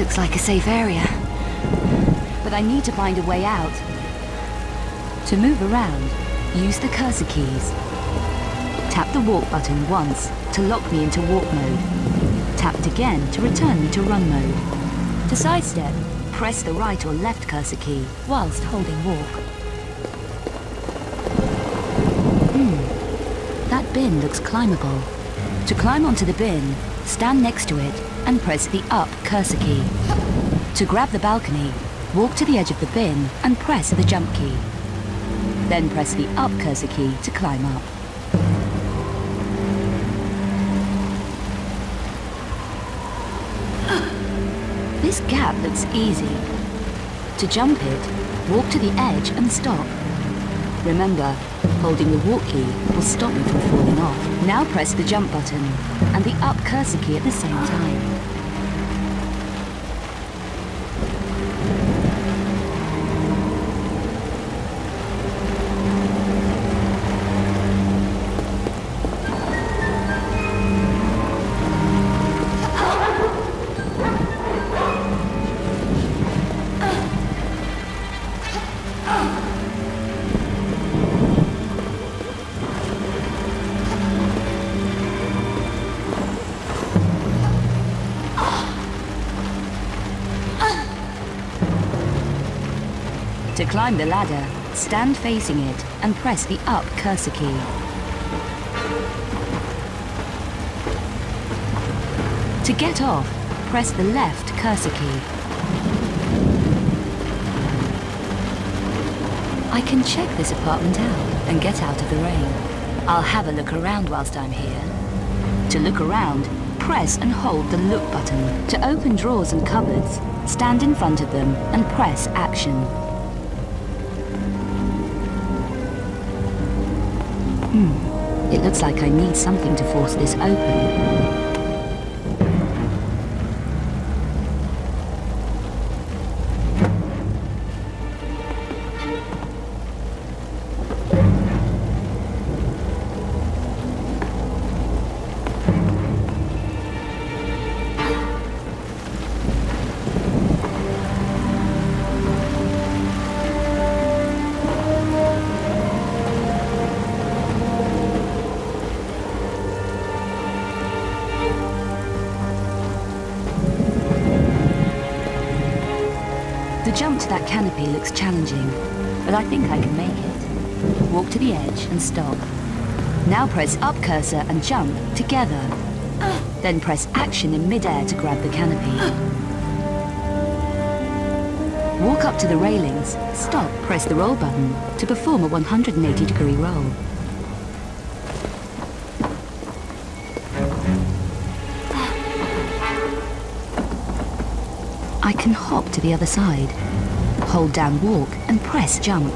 looks like a safe area. But I need to find a way out. To move around, use the cursor keys. Tap the walk button once to lock me into walk mode. Tap it again to return me to run mode. To sidestep, press the right or left cursor key whilst holding walk. Hmm, that bin looks climbable. To climb onto the bin, stand next to it and press the up cursor key. To grab the balcony, walk to the edge of the bin and press the jump key. Then press the up cursor key to climb up. This gap looks easy. To jump it, walk to the edge and stop. Remember, holding the walk key will stop you from falling off. Now press the jump button and the up cursor key at the same time. Climb the ladder, stand facing it and press the up cursor key. To get off, press the left cursor key. I can check this apartment out and get out of the rain. I'll have a look around whilst I'm here. To look around, press and hold the look button. To open drawers and cupboards, stand in front of them and press action. It looks like I need something to force this open. Jump to that canopy looks challenging, but I think I can make it. Walk to the edge and stop. Now press up cursor and jump together. Then press action in midair to grab the canopy. Walk up to the railings, stop, press the roll button to perform a 180 degree roll. Hop to the other side. Hold down walk and press jump.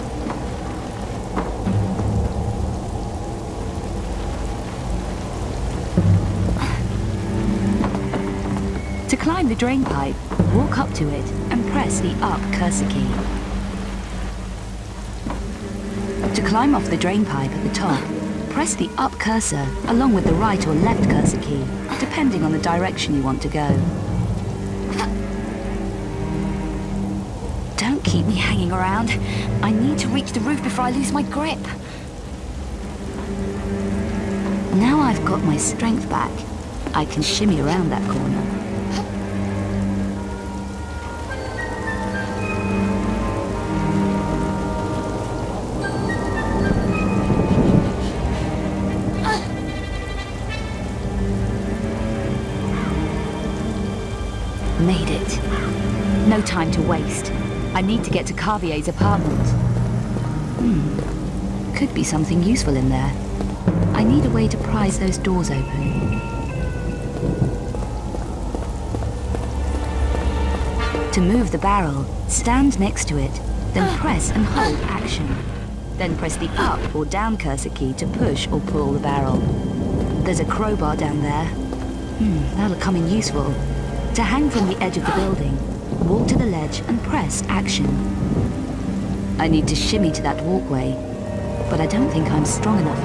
To climb the drain pipe, walk up to it and press the up cursor key. To climb off the drain pipe at the top, press the up cursor along with the right or left cursor key, depending on the direction you want to go. Keep me hanging around. I need to reach the roof before I lose my grip. Now I've got my strength back, I can shimmy around that corner. Made it. No time to waste. I need to get to Carvier's apartment. Hmm. Could be something useful in there. I need a way to prise those doors open. To move the barrel, stand next to it, then press and hold action. Then press the up or down cursor key to push or pull the barrel. There's a crowbar down there. Hmm, that'll come in useful. To hang from the edge of the building, walk to the ledge and press action. I need to shimmy to that walkway, but I don't think I'm strong enough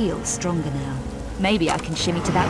feel stronger now. Maybe I can shimmy to that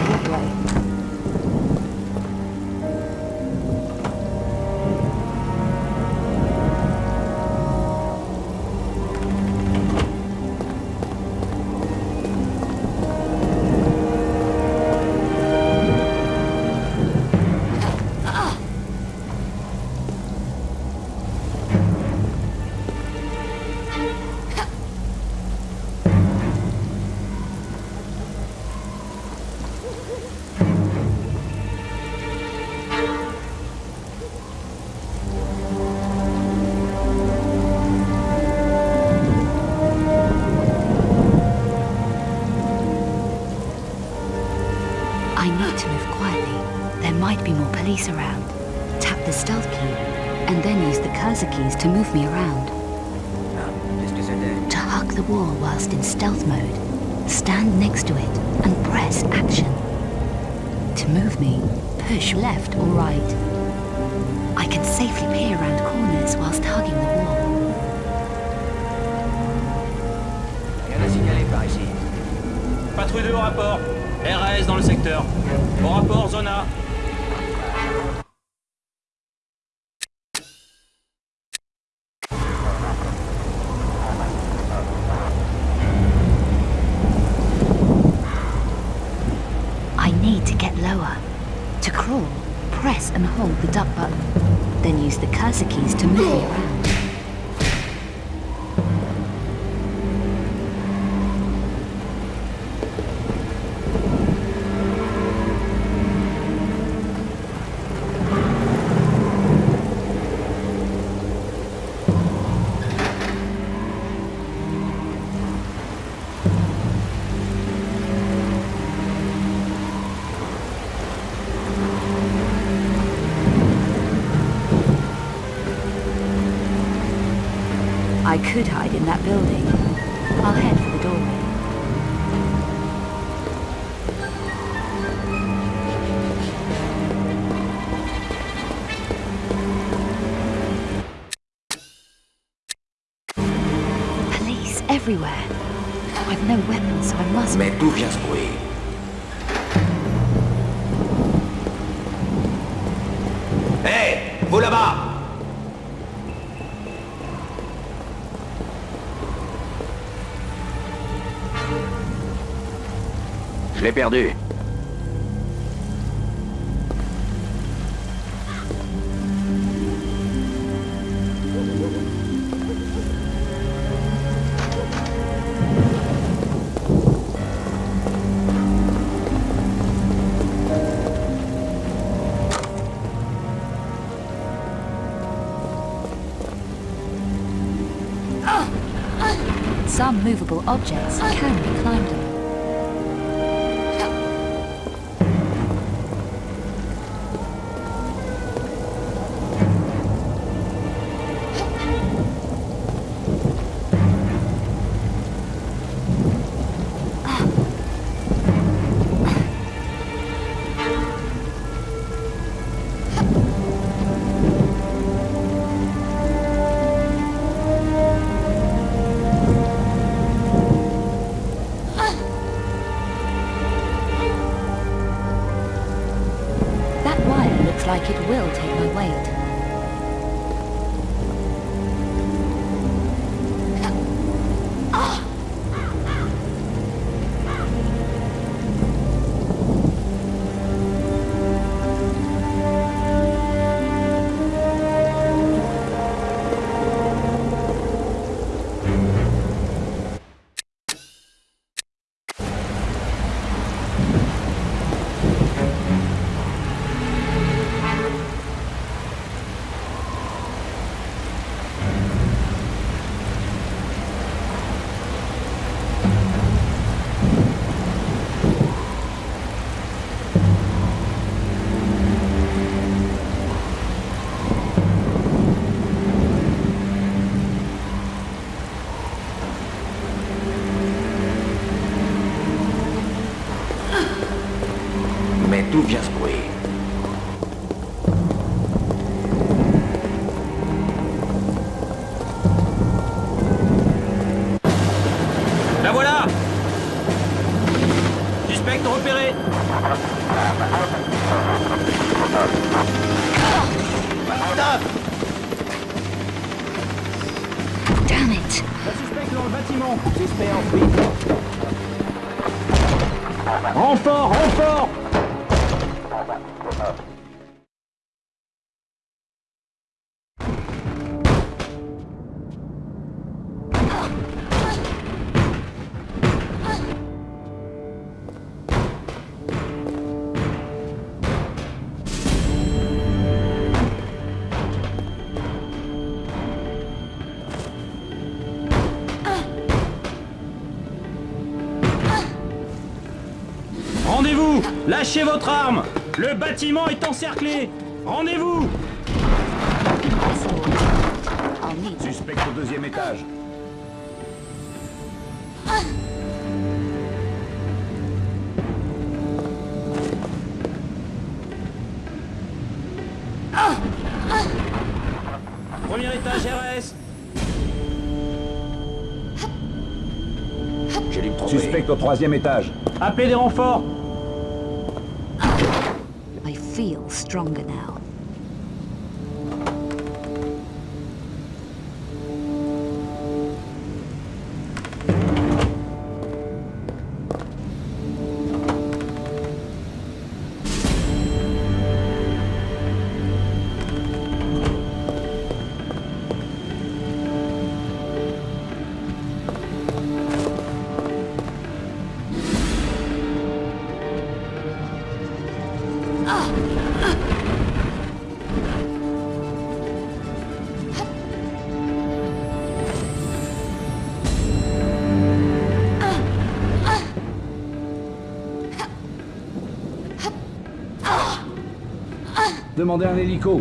walkway. to move me around. To hug the wall whilst in stealth mode, stand next to it and press action. To move me, push left or right. I can safely peer around corners whilst hugging the wall. Patrouille de rapport. RAS dans le secteur. Au rapport, zone A. l'ai perdu. Some movable objects Lâchez votre arme Le bâtiment est encerclé Rendez-vous Suspect au deuxième étage. Premier étage RS. Suspect au troisième étage. Appelez des renforts Demandez un hélico.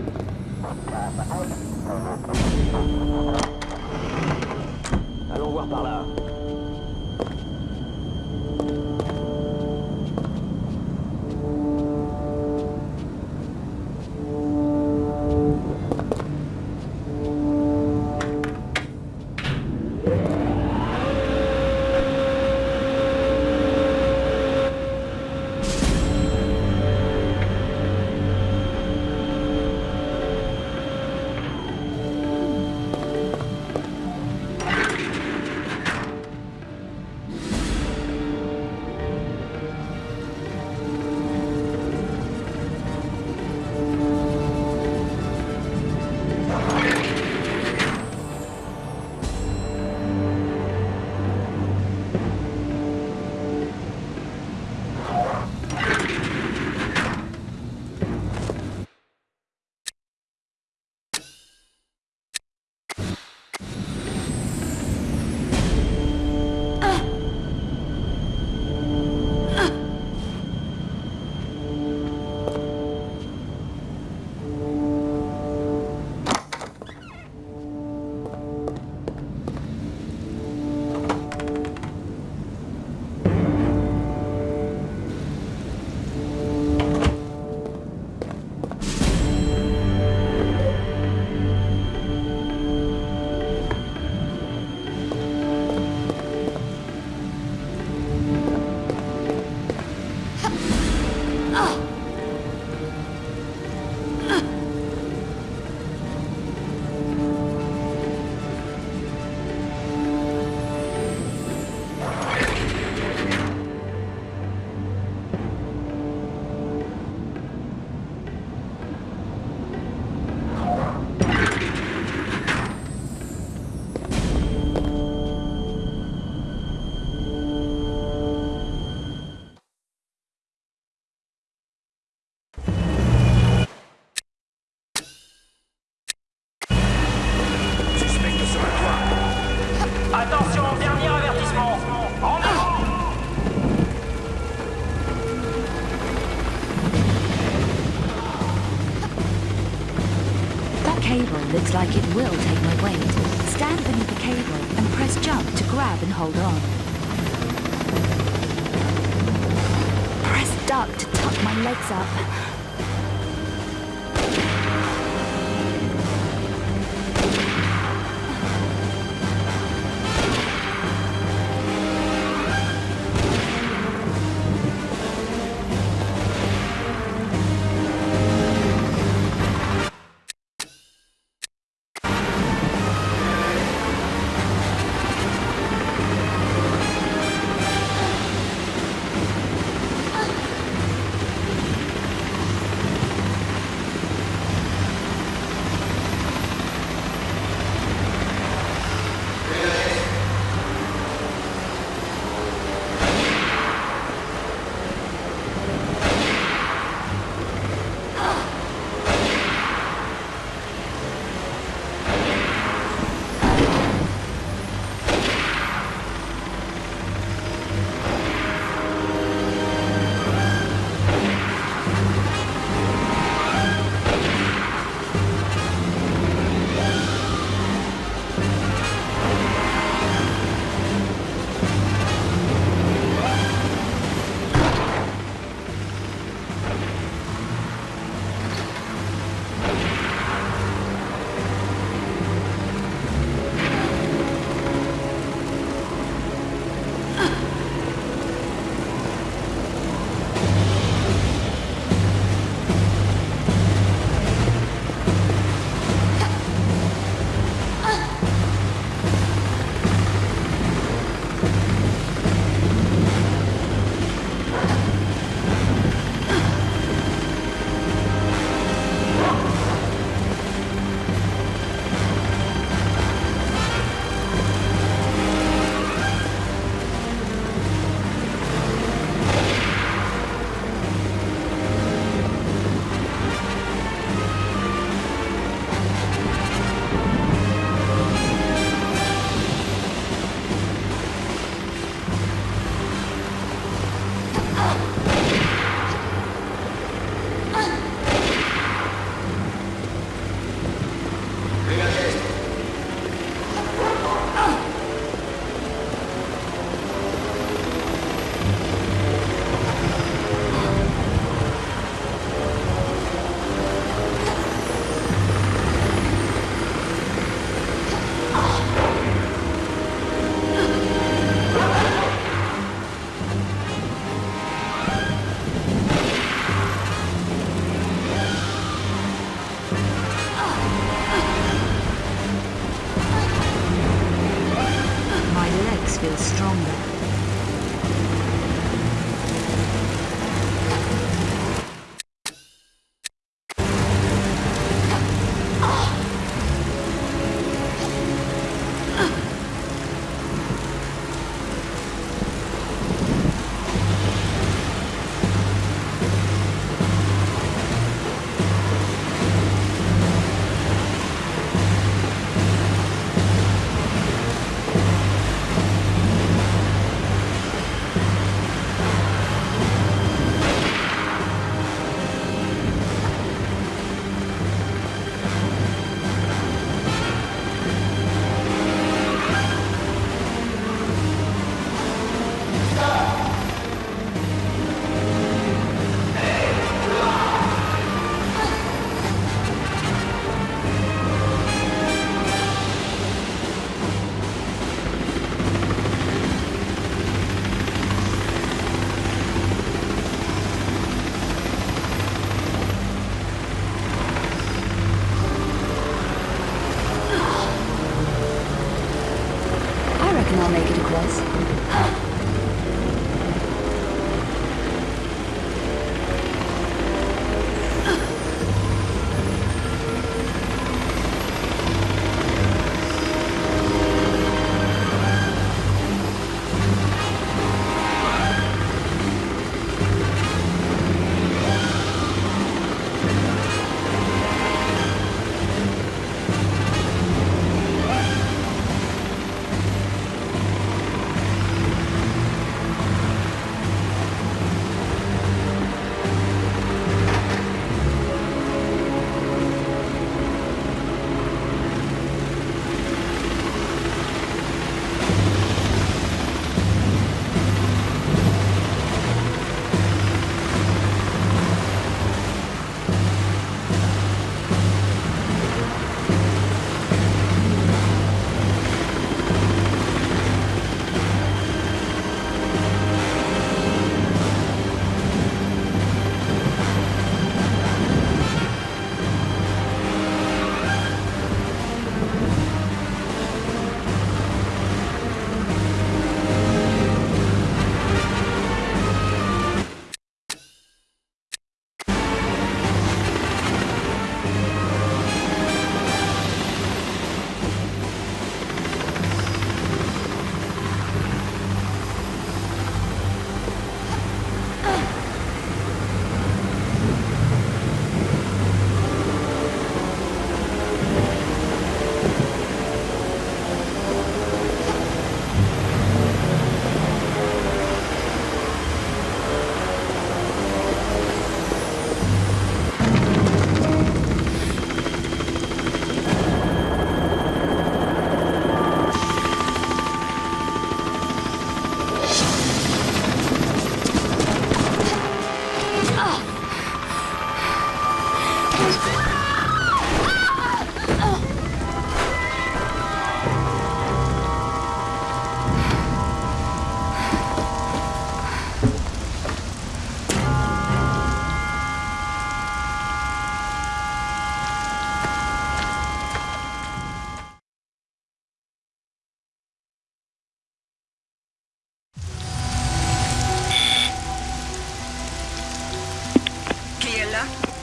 Attention, dernier avertissement Rendez-vous That cable looks like it will take my weight. Stand beneath the cable and press jump to grab and hold on. Press duck to tuck my legs up.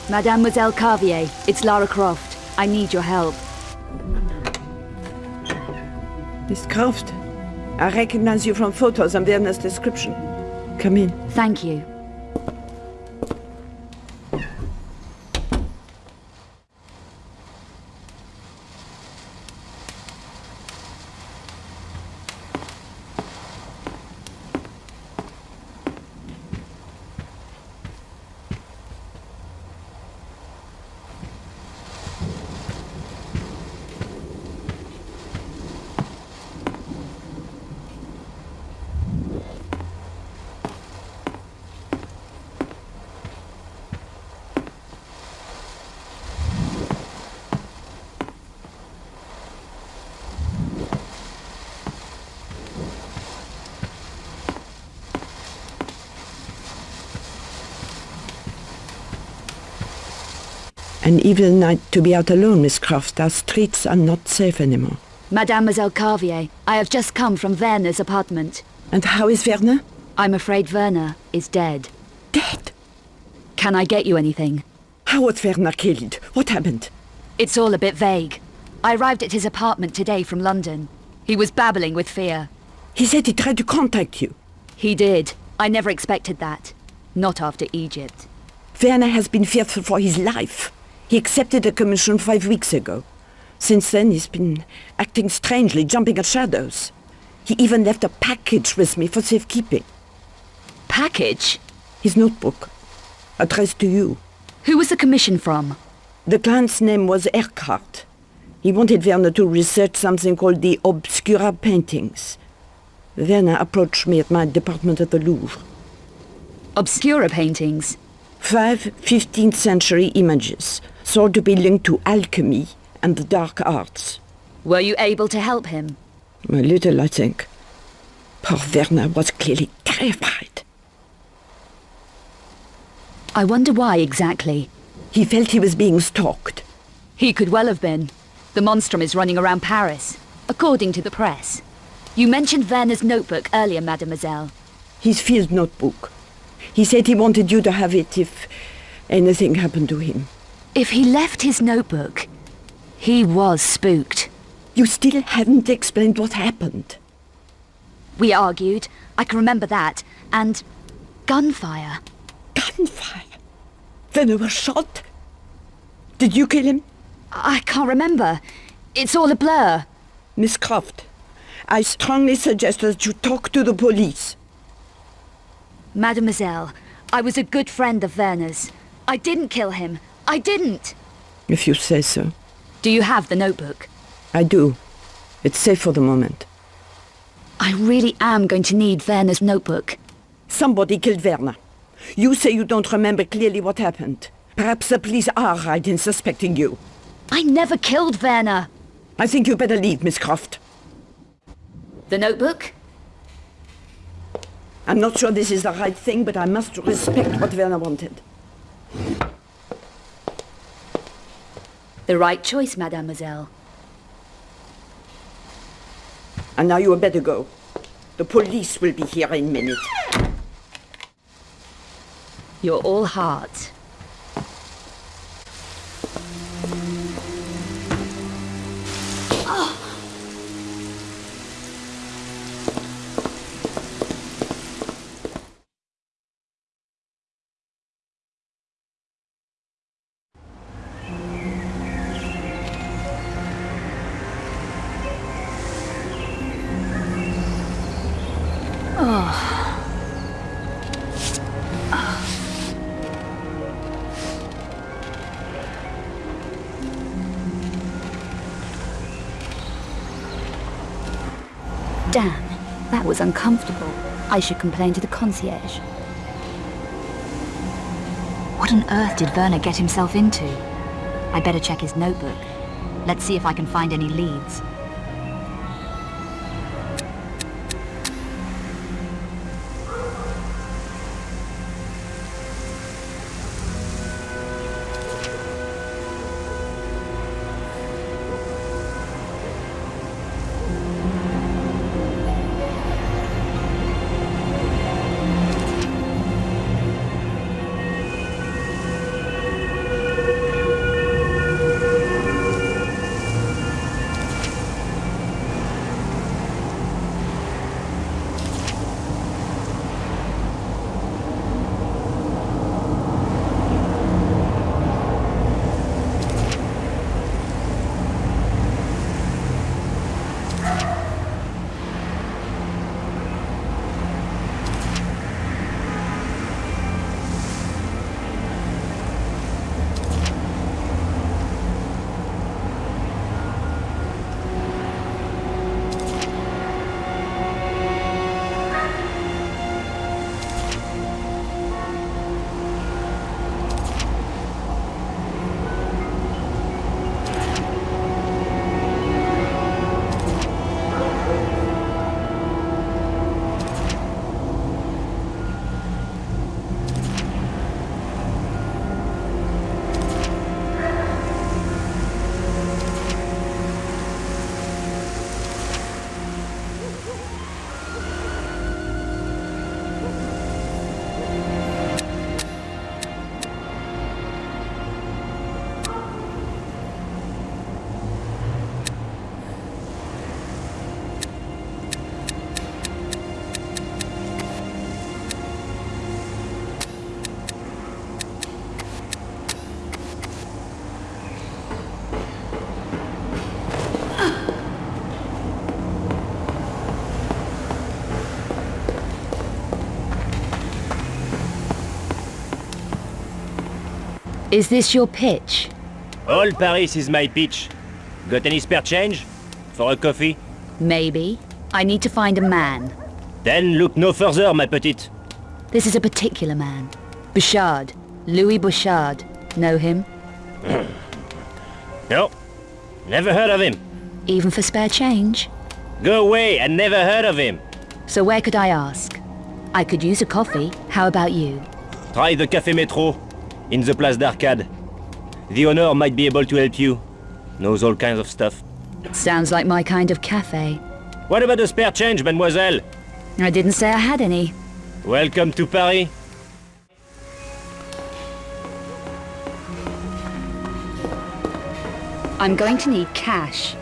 Mademoiselle Carvier, it's Lara Croft. I need your help. Miss Croft, I recognize you from photos and Werner's description. Come in. Thank you. An evil night to be out alone, Miss Croft. Our streets are not safe anymore. Mademoiselle Carvier, I have just come from Werner's apartment. And how is Werner? I'm afraid Werner is dead. Dead. Can I get you anything? How was Werner killed? What happened? It's all a bit vague. I arrived at his apartment today from London. He was babbling with fear. He said he tried to contact you. He did. I never expected that. Not after Egypt. Werner has been fearful for his life. He accepted a commission five weeks ago. Since then, he's been acting strangely, jumping at shadows. He even left a package with me for safekeeping. Package? His notebook, addressed to you. Who was the commission from? The client's name was Eckhardt. He wanted Werner to research something called the Obscura paintings. Werner approached me at my department at the Louvre. Obscura paintings? Five 15th century images, thought to be linked to alchemy and the dark arts. Were you able to help him? A little, I think. Poor Werner was clearly terrified. I wonder why exactly. He felt he was being stalked. He could well have been. The monstrum is running around Paris, according to the press. You mentioned Werner's notebook earlier, mademoiselle. His field notebook. He said he wanted you to have it if anything happened to him. If he left his notebook, he was spooked. You still haven't explained what happened. We argued, I can remember that, and gunfire. Gunfire? Werner was shot? Did you kill him? I can't remember. It's all a blur. Miss Croft, I strongly suggest that you talk to the police. Mademoiselle, I was a good friend of Werner's. I didn't kill him. I didn't. If you say so. Do you have the notebook? I do. It's safe for the moment. I really am going to need Werner's notebook. Somebody killed Werner. You say you don't remember clearly what happened. Perhaps the police are right in suspecting you. I never killed Werner. I think you better leave, Miss Croft. The notebook? I'm not sure this is the right thing, but I must respect what Werner wanted. The right choice, mademoiselle. And now you had better go. The police will be here in a minute. You're all heart. Uncomfortable. I should complain to the concierge. What on earth did Werner get himself into? I better check his notebook. Let's see if I can find any leads. Is this your pitch? All Paris is my pitch. Got any spare change? For a coffee? Maybe. I need to find a man. Then look no further, my petite. This is a particular man. Bouchard. Louis Bouchard. Know him? No. Never heard of him. Even for spare change? Go away, I never heard of him. So where could I ask? I could use a coffee. How about you? Try the Café Métro, in the Place d'Arcade. The owner might be able to help you. Knows all kinds of stuff. Sounds like my kind of cafe. What about the spare change, mademoiselle? I didn't say I had any. Welcome to Paris. I'm going to need cash.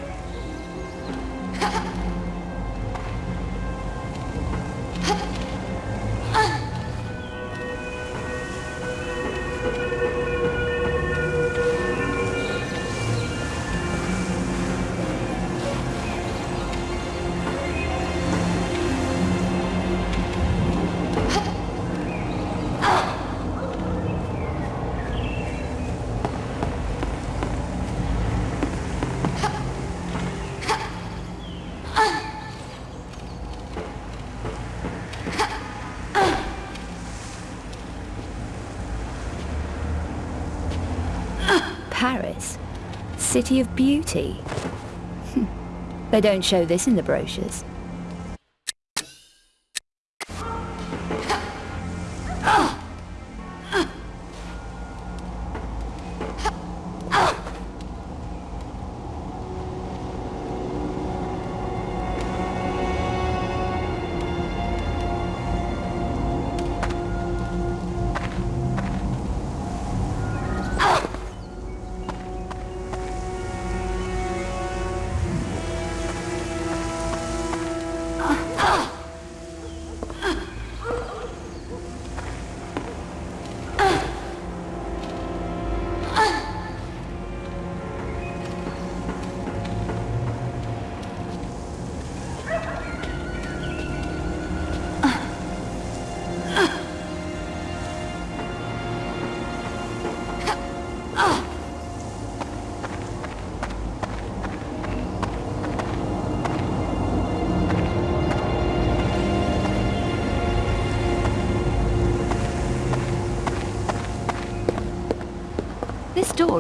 Paris? City of Beauty? they don't show this in the brochures.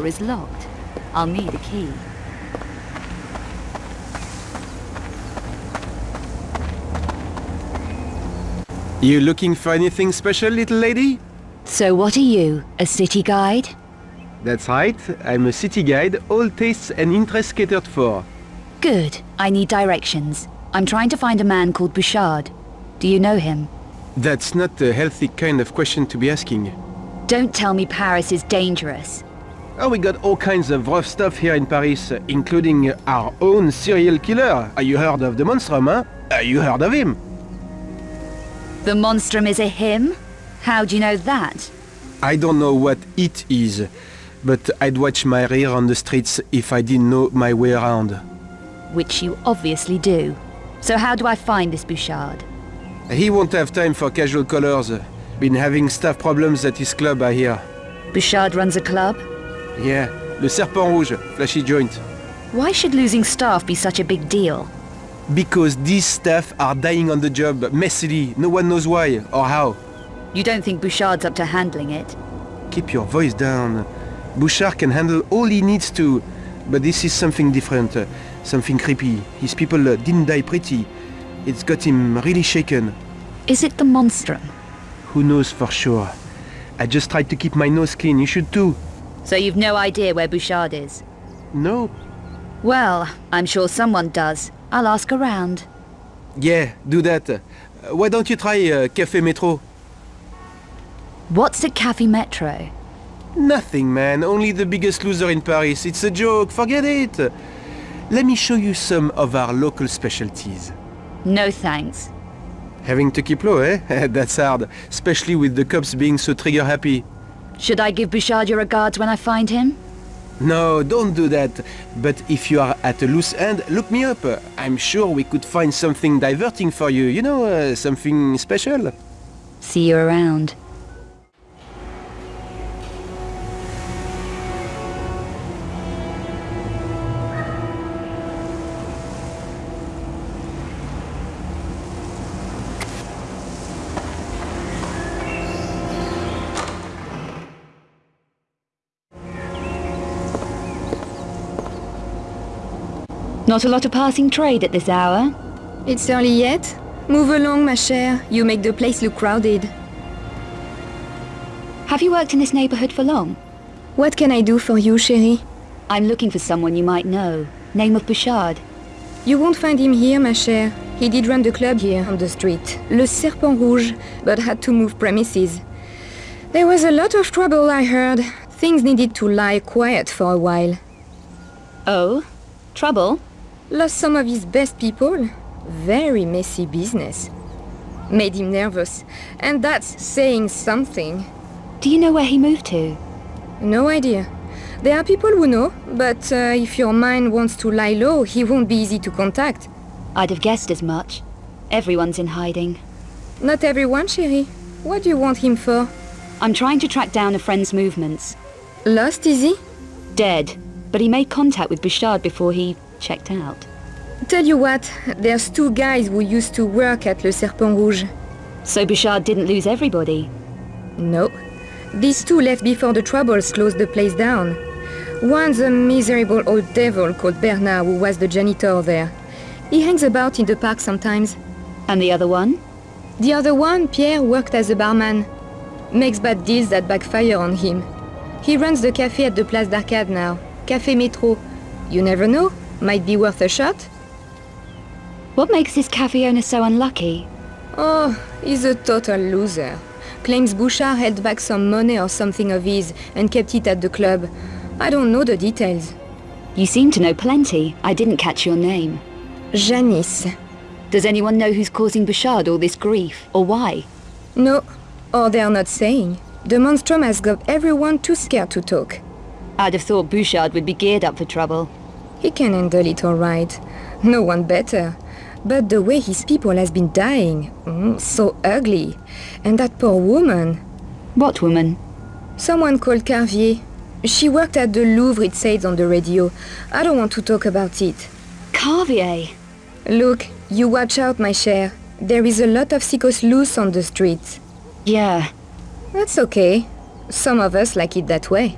Door is locked. I'll need a key. You looking for anything special, little lady? So what are you, a city guide? That's right, I'm a city guide, all tastes and interests catered for. Good. I need directions. I'm trying to find a man called Bouchard. Do you know him? That's not a healthy kind of question to be asking. Don't tell me Paris is dangerous. Oh, we got all kinds of rough stuff here in Paris, including our own serial killer. Are you heard of the Monstrum, huh? Are you heard of him? The monstrum is a him? How do you know that? I don't know what it is, but I'd watch my rear on the streets if I didn't know my way around. Which you obviously do. So how do I find this Bouchard? He won't have time for casual callers. Been having staff problems at his club, I hear. Bouchard runs a club? Yeah, Le Serpent Rouge, flashy joint. Why should losing staff be such a big deal? Because these staff are dying on the job, messily, no one knows why or how. You don't think Bouchard's up to handling it? Keep your voice down. Bouchard can handle all he needs to, but this is something different, uh, something creepy. His people uh, didn't die pretty. It's got him really shaken. Is it the monstrum? Who knows for sure? I just tried to keep my nose clean, you should too. So you've no idea where Bouchard is? No? Well, I'm sure someone does. I'll ask around. Yeah, do that. Uh, why don't you try uh, Café Metro? What's at Cafe Metro? Nothing, man. Only the biggest loser in Paris. It's a joke. Forget it. Let me show you some of our local specialties. No thanks. Having to keep low, eh? That's hard. Especially with the cops being so trigger happy. Should I give Bouchard your regards when I find him? No, don't do that. But if you are at a loose end, look me up. I'm sure we could find something diverting for you. You know, uh, something special. See you around. Not a lot of passing trade at this hour. It's early yet? Move along, ma chère. You make the place look crowded. Have you worked in this neighborhood for long? What can I do for you, chérie? I'm looking for someone you might know. Name of Bouchard. You won't find him here, ma chère. He did run the club here on the street, Le Serpent Rouge, but had to move premises. There was a lot of trouble, I heard. Things needed to lie quiet for a while. Oh? Trouble? Lost some of his best people. Very messy business. Made him nervous. And that's saying something. Do you know where he moved to? No idea. There are people who know, but uh, if your mind wants to lie low, he won't be easy to contact. I'd have guessed as much. Everyone's in hiding. Not everyone, chérie. What do you want him for? I'm trying to track down a friend's movements. Lost, is he? Dead. But he made contact with Bouchard before he checked out. Tell you what, there's two guys who used to work at Le Serpent Rouge. So Bouchard didn't lose everybody. No. These two left before the troubles closed the place down. One's a miserable old devil called Bernard who was the janitor there. He hangs about in the park sometimes. And the other one? The other one, Pierre, worked as a barman. Makes bad deals that backfire on him. He runs the cafe at the Place d'Arcade now. Café Métro. You never know. Might be worth a shot. What makes this cafe owner so unlucky? Oh, he's a total loser. Claims Bouchard held back some money or something of his and kept it at the club. I don't know the details. You seem to know plenty. I didn't catch your name. Janice. Does anyone know who's causing Bouchard all this grief, or why? No, or they're not saying. The monstrum has got everyone too scared to talk. I'd have thought Bouchard would be geared up for trouble. He can handle it all right. No one better. But the way his people has been dying, mm, so ugly. And that poor woman. What woman? Someone called Carvier. She worked at the Louvre, it says on the radio. I don't want to talk about it. Carvier. Look, you watch out, my cher. There is a lot of sickos loose on the streets. Yeah. That's okay. Some of us like it that way.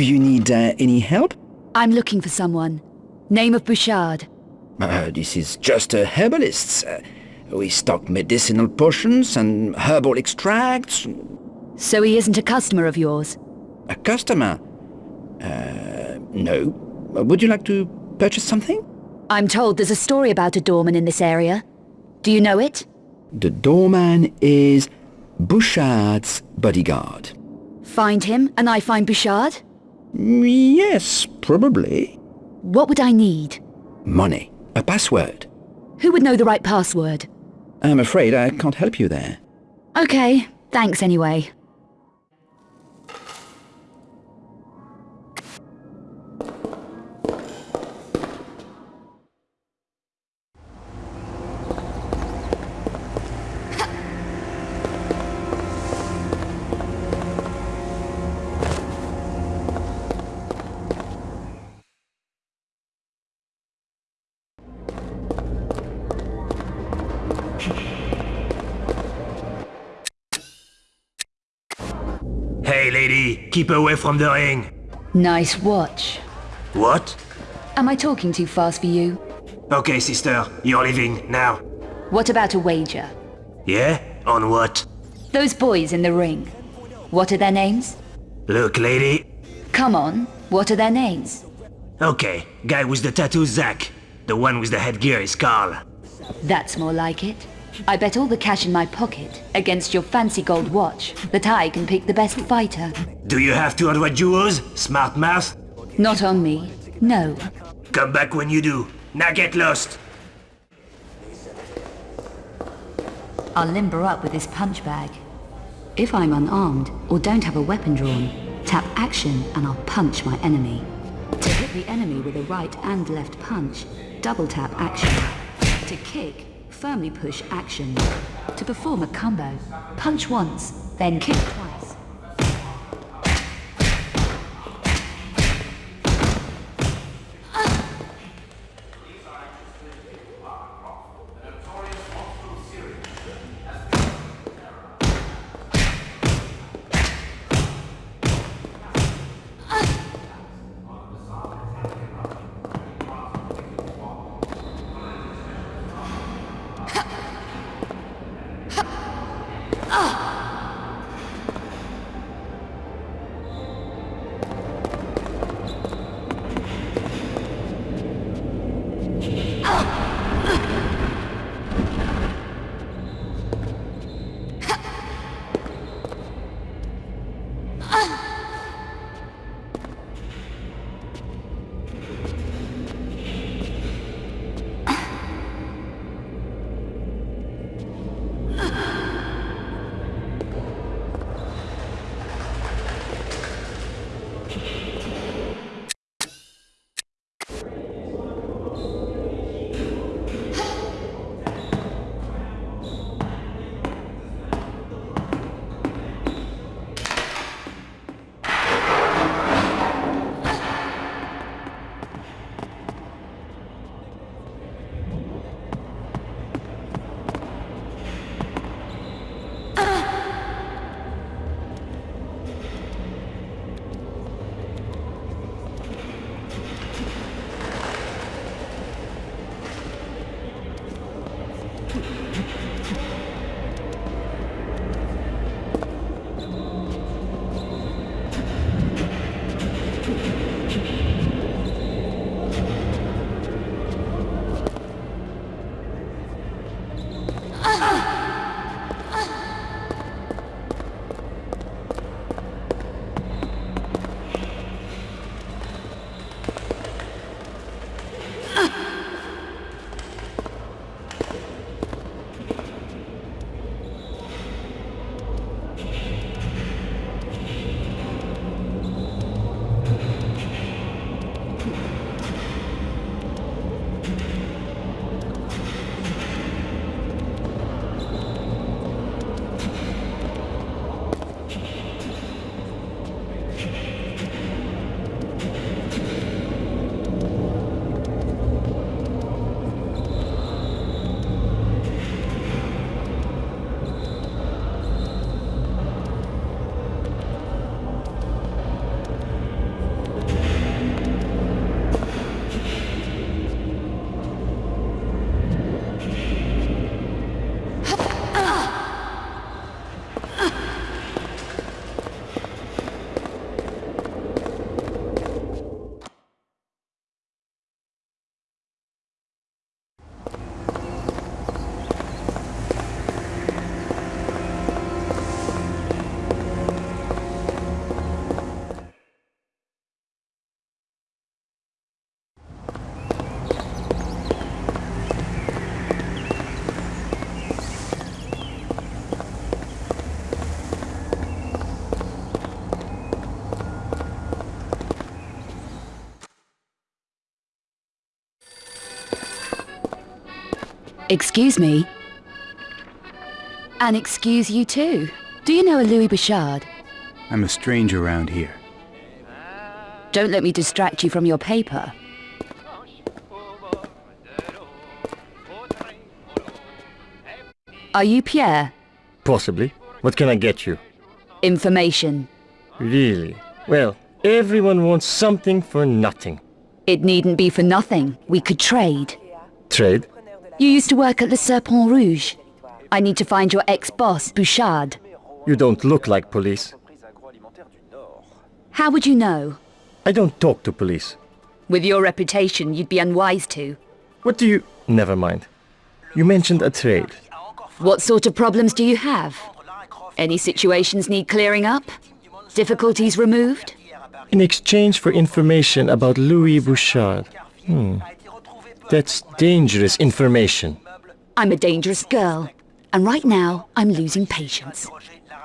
Do you need uh, any help? I'm looking for someone. Name of Bouchard. Uh, this is just a herbalist. Uh, we stock medicinal potions and herbal extracts. So he isn't a customer of yours? A customer? Uh, no. Would you like to purchase something? I'm told there's a story about a doorman in this area. Do you know it? The doorman is Bouchard's bodyguard. Find him, and I find Bouchard? Yes, probably. What would I need? Money. A password. Who would know the right password? I'm afraid I can't help you there. Okay, thanks anyway. Lady, keep away from the ring. Nice watch. What? Am I talking too fast for you? Okay, sister, you're leaving now. What about a wager? Yeah? On what? Those boys in the ring. What are their names? Look, lady. Come on, what are their names? Okay, guy with the tattoo, Zach. The one with the headgear is Carl. That's more like it. I bet all the cash in my pocket against your fancy gold watch that I can pick the best fighter. Do you have 200 euros, smart mouth? Not on me. No. Come back when you do. Now get lost. I'll limber up with this punch bag. If I'm unarmed or don't have a weapon drawn, tap action and I'll punch my enemy. To hit the enemy with a right and left punch, double tap action. To kick, firmly push action. To perform a combo, punch once, then kick twice. Excuse me. And excuse you too. Do you know a Louis Bouchard? I'm a stranger around here. Don't let me distract you from your paper. Are you Pierre? Possibly. What can I get you? Information. Really? Well, everyone wants something for nothing. It needn't be for nothing. We could trade. Trade? You used to work at the Serpent Rouge. I need to find your ex-boss, Bouchard. You don't look like police. How would you know? I don't talk to police. With your reputation, you'd be unwise to. What do you... Never mind. You mentioned a trade. What sort of problems do you have? Any situations need clearing up? Difficulties removed? In exchange for information about Louis Bouchard. Hmm. That's dangerous information. I'm a dangerous girl, and right now I'm losing patience.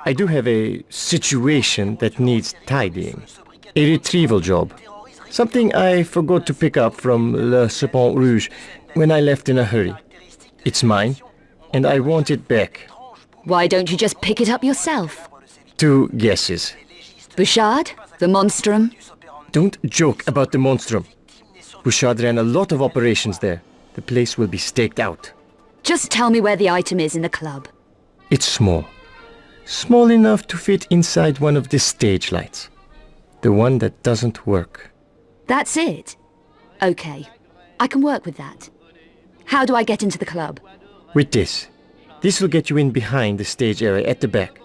I do have a situation that needs tidying. A retrieval job. Something I forgot to pick up from Le Serpent Rouge when I left in a hurry. It's mine, and I want it back. Why don't you just pick it up yourself? Two guesses. Bouchard? The monstrum? Don't joke about the monstrum. Bouchard ran a lot of operations there. The place will be staked out. Just tell me where the item is in the club. It's small. Small enough to fit inside one of the stage lights. The one that doesn't work. That's it? Okay. I can work with that. How do I get into the club? With this. This will get you in behind the stage area at the back.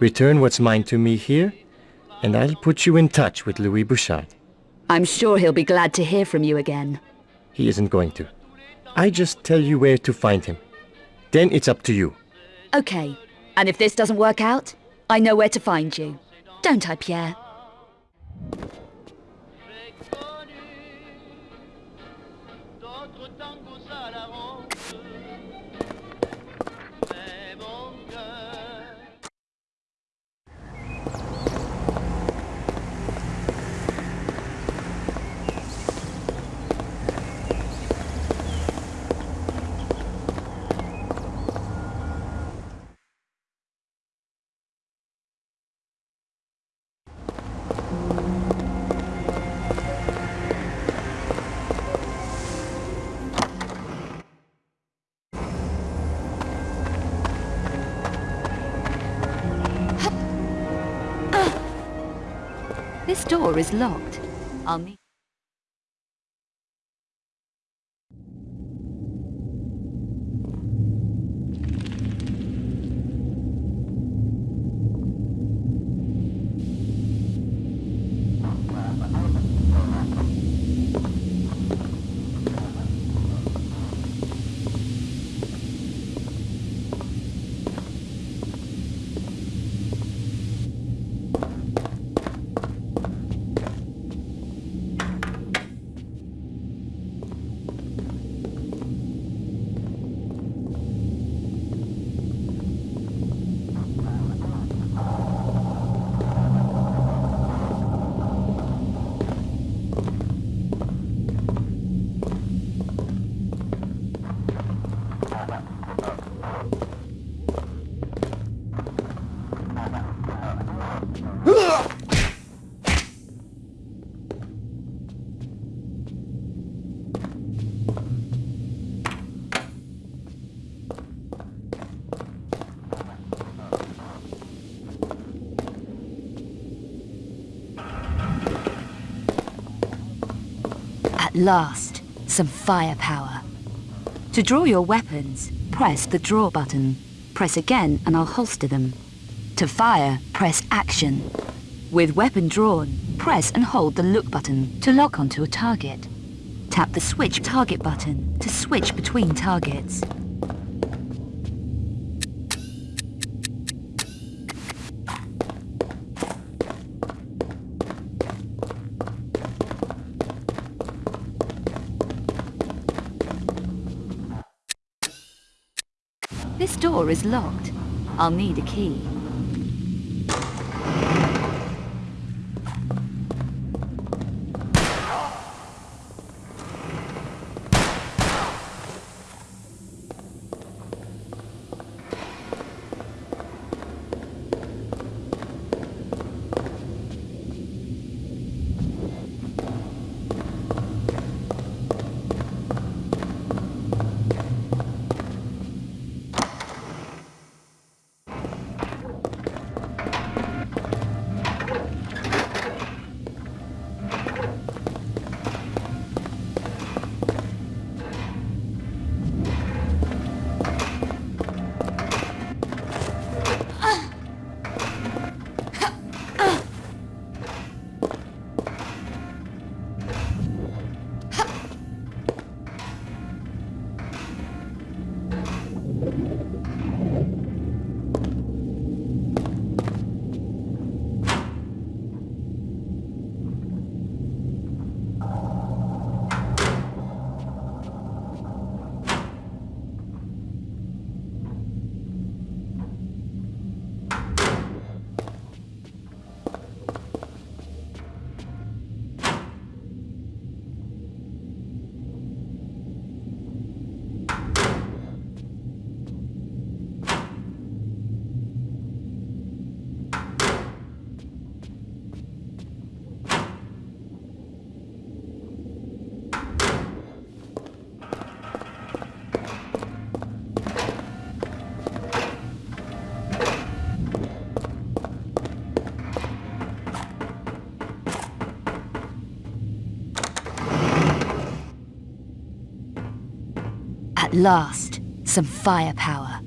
Return what's mine to me here, and I'll put you in touch with Louis Bouchard. I'm sure he'll be glad to hear from you again. He isn't going to. I just tell you where to find him. Then it's up to you. Okay. And if this doesn't work out, I know where to find you. Don't I, Pierre? Door is locked. I'll. At last, some firepower. To draw your weapons, press the draw button. Press again and I'll holster them. To fire, press action. With weapon drawn, press and hold the look button to lock onto a target. Tap the switch target button to switch between targets. Is locked. I'll need a key. Last, some firepower.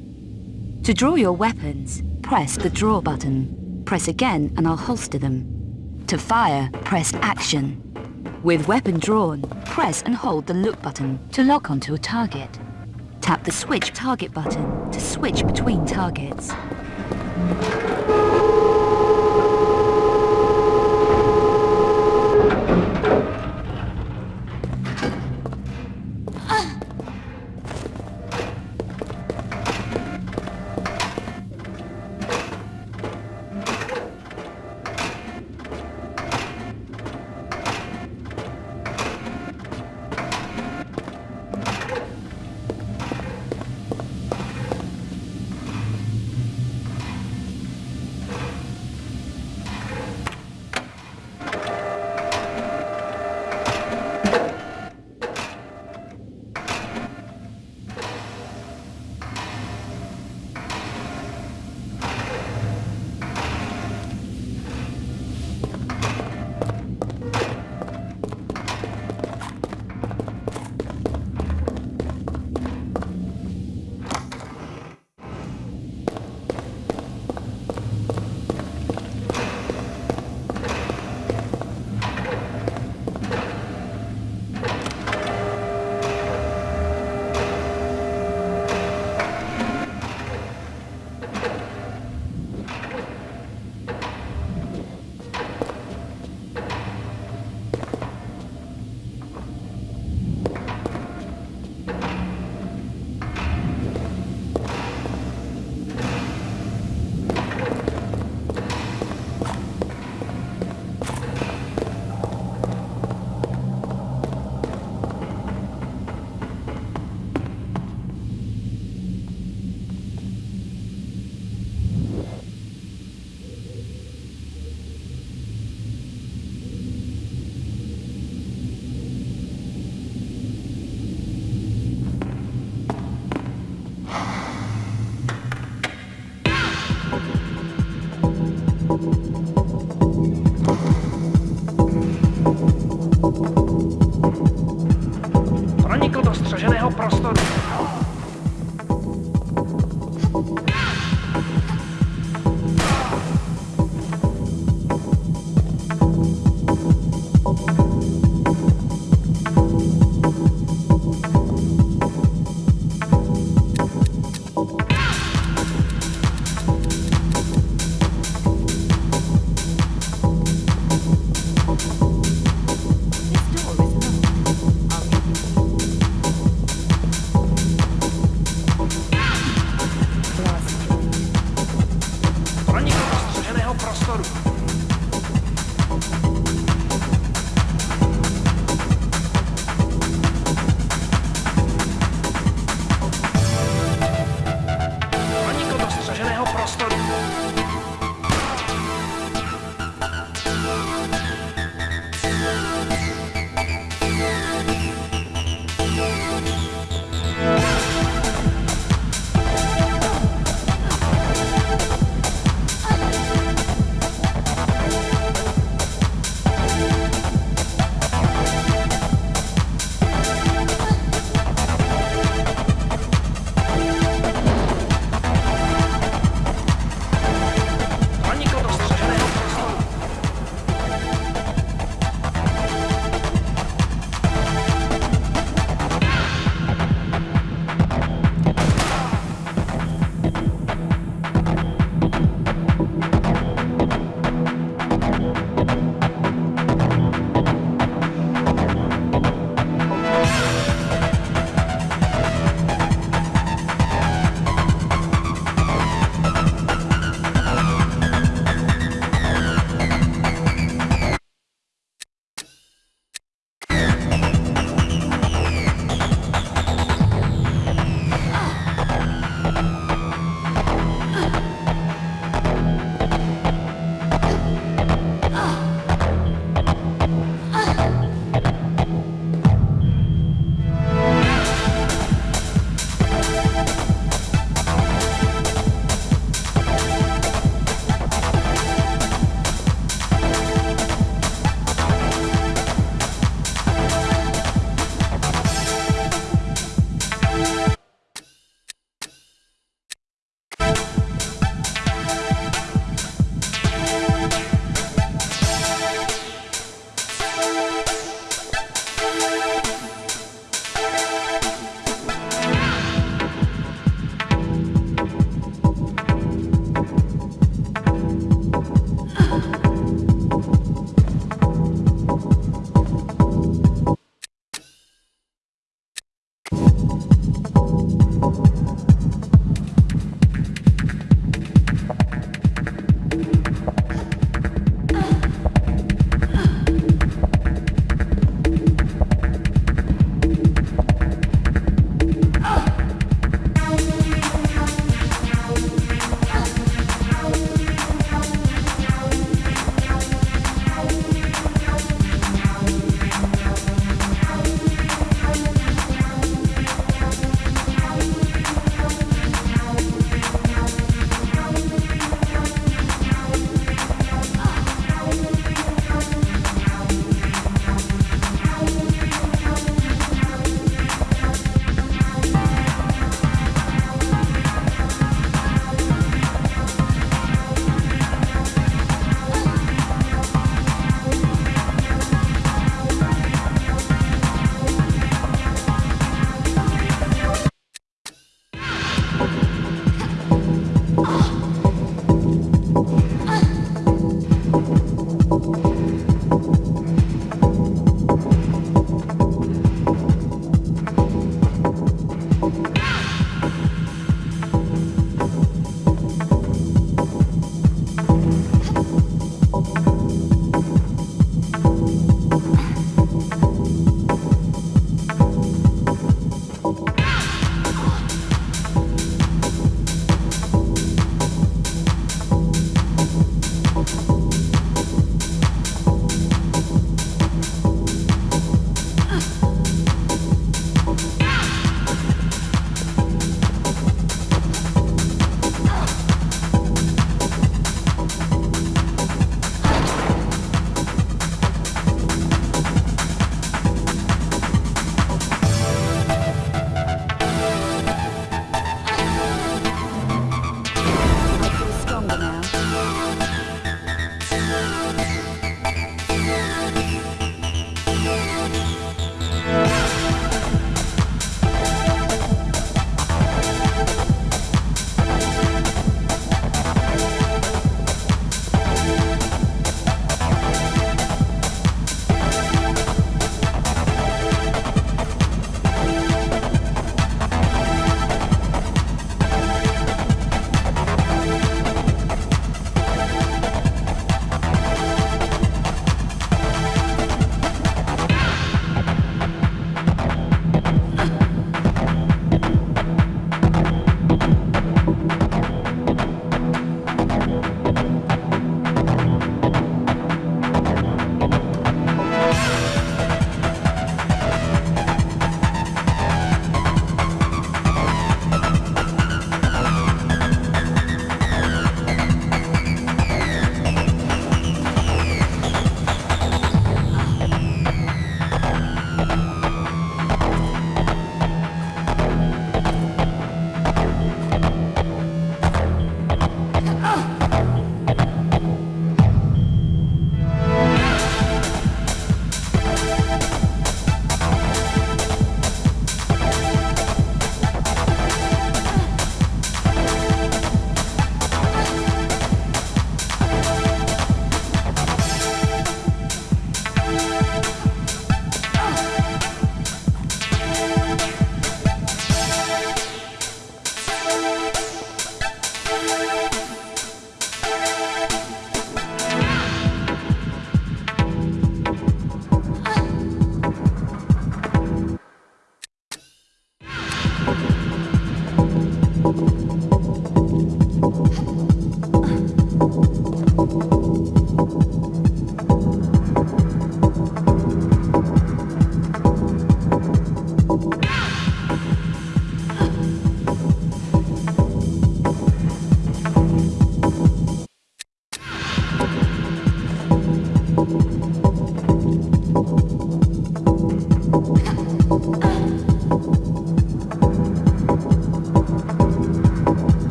To draw your weapons, press the draw button. Press again and I'll holster them. To fire, press action. With weapon drawn, press and hold the look button to lock onto a target. Tap the switch target button to switch between targets.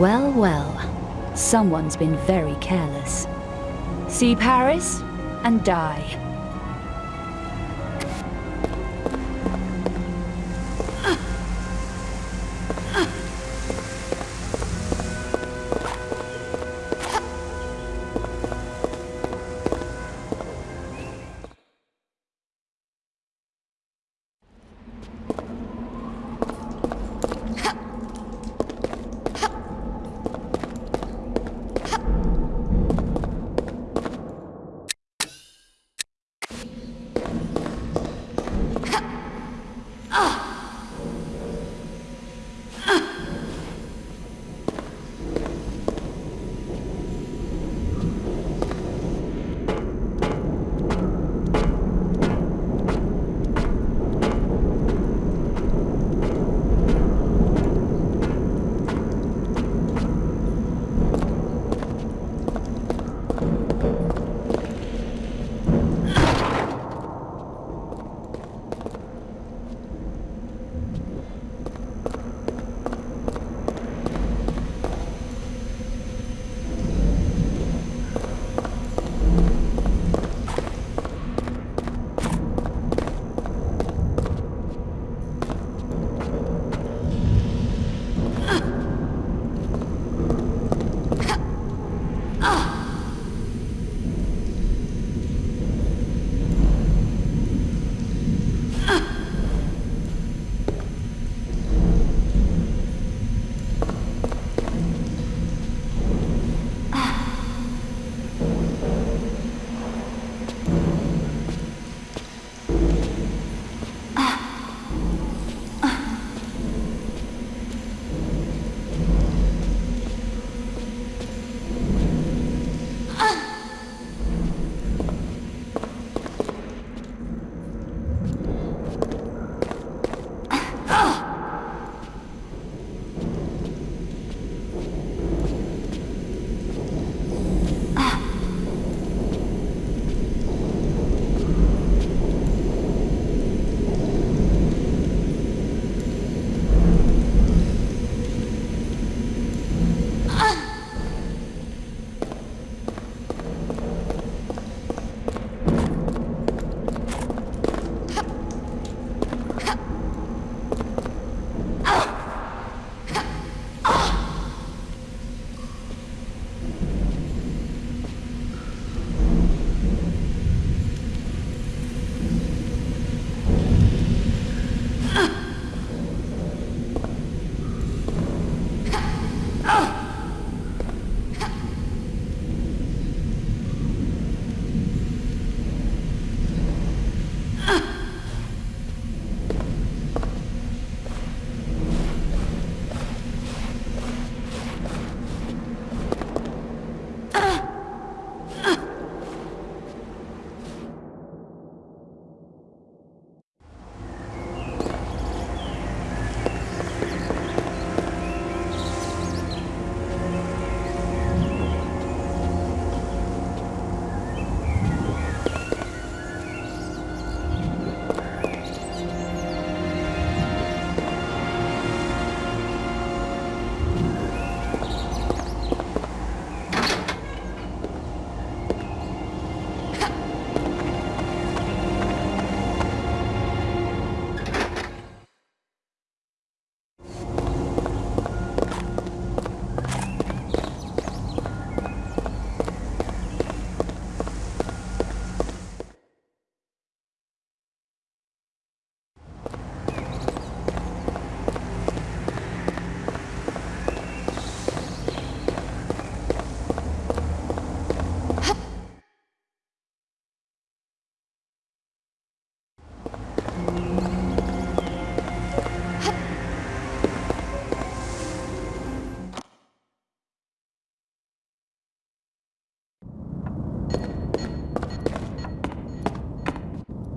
Well, well. Someone's been very careless. See Paris and die.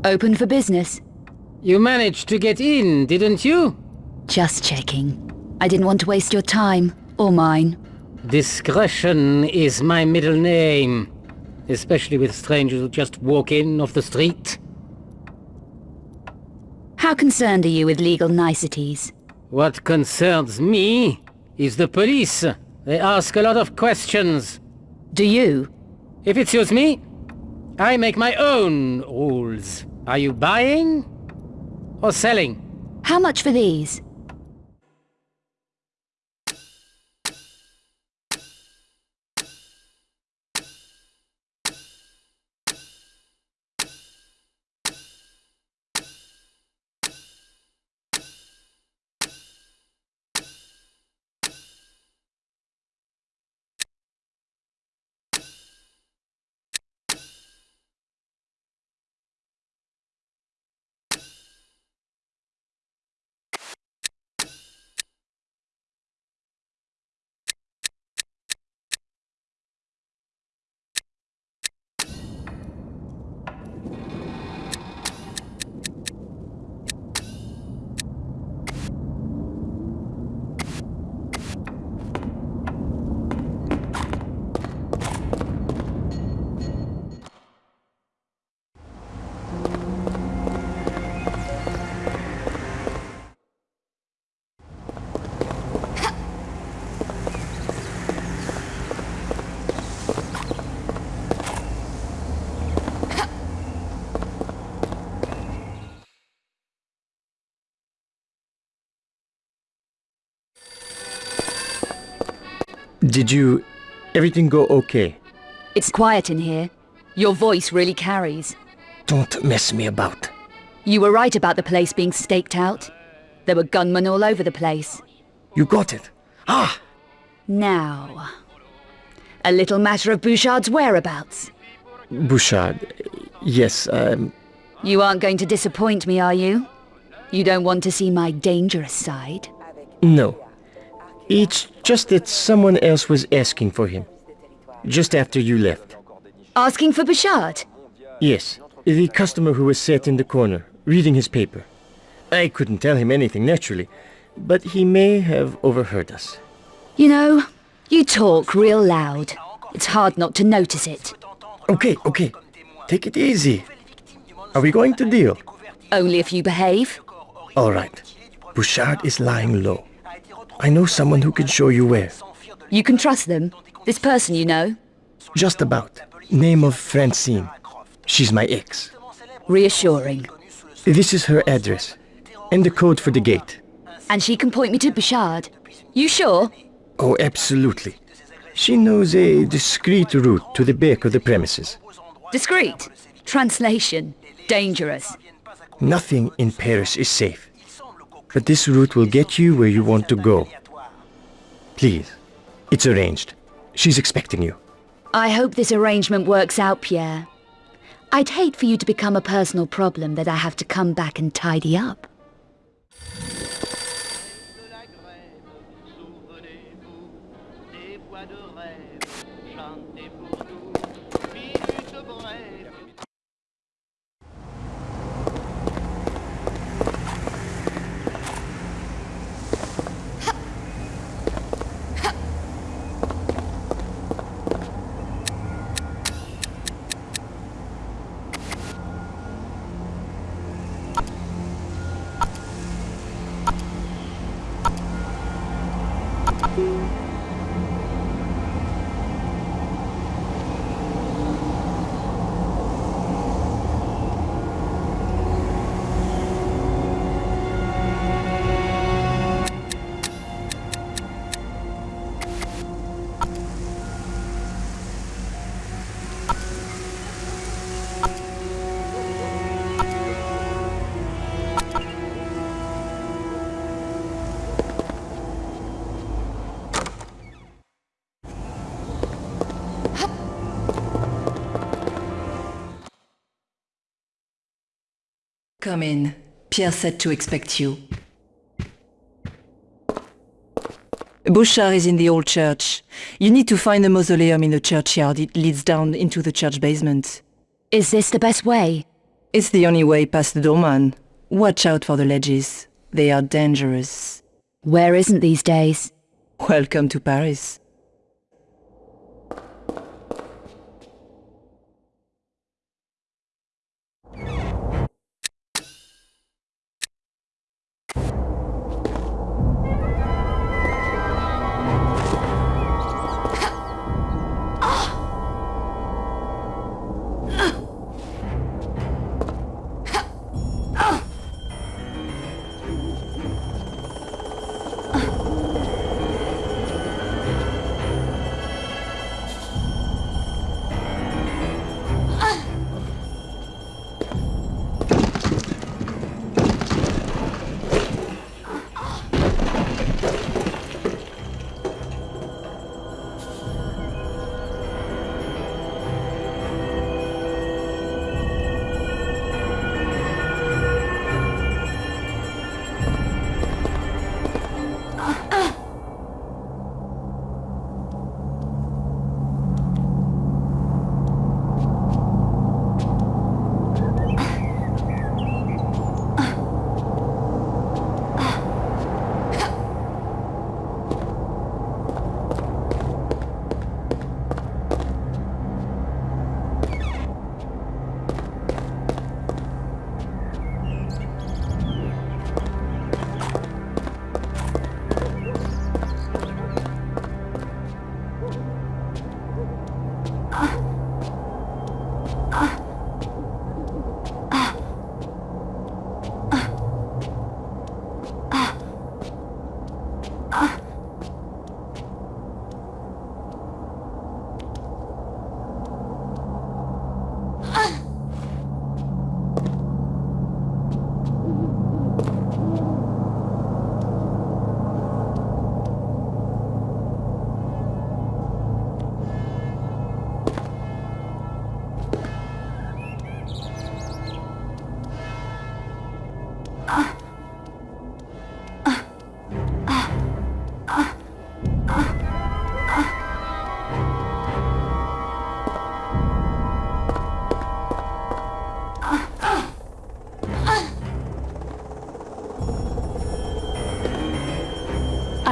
Open for business. You managed to get in, didn't you? Just checking. I didn't want to waste your time, or mine. Discretion is my middle name. Especially with strangers who just walk in off the street. How concerned are you with legal niceties? What concerns me is the police. They ask a lot of questions. Do you? If it suits me, I make my own rules. Are you buying? Or selling? How much for these? Did you... everything go okay? It's quiet in here. Your voice really carries. Don't mess me about. You were right about the place being staked out. There were gunmen all over the place. You got it. Ah! Now... A little matter of Bouchard's whereabouts. Bouchard. Yes, um... You aren't going to disappoint me, are you? You don't want to see my dangerous side? No. It's just that someone else was asking for him. Just after you left. Asking for Bouchard? Yes. The customer who was sat in the corner, reading his paper. I couldn't tell him anything, naturally. But he may have overheard us. You know, you talk real loud. It's hard not to notice it. Okay, okay. Take it easy. Are we going to deal? Only if you behave. All right. Bouchard is lying low. I know someone who can show you where. You can trust them? This person you know? Just about. Name of Francine. She's my ex. Reassuring. This is her address. And the code for the gate. And she can point me to Bouchard? You sure? Oh, absolutely. She knows a discreet route to the back of the premises. Discreet? Translation. Dangerous. Nothing in Paris is safe. But this route will get you where you want to go. Please. It's arranged. She's expecting you. I hope this arrangement works out, Pierre. I'd hate for you to become a personal problem that I have to come back and tidy up. Come in. Pierre said to expect you. Bouchard is in the old church. You need to find the mausoleum in the churchyard. It leads down into the church basement. Is this the best way? It's the only way past the doorman. Watch out for the ledges. They are dangerous. Where isn't these days? Welcome to Paris.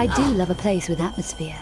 I do love a place with atmosphere.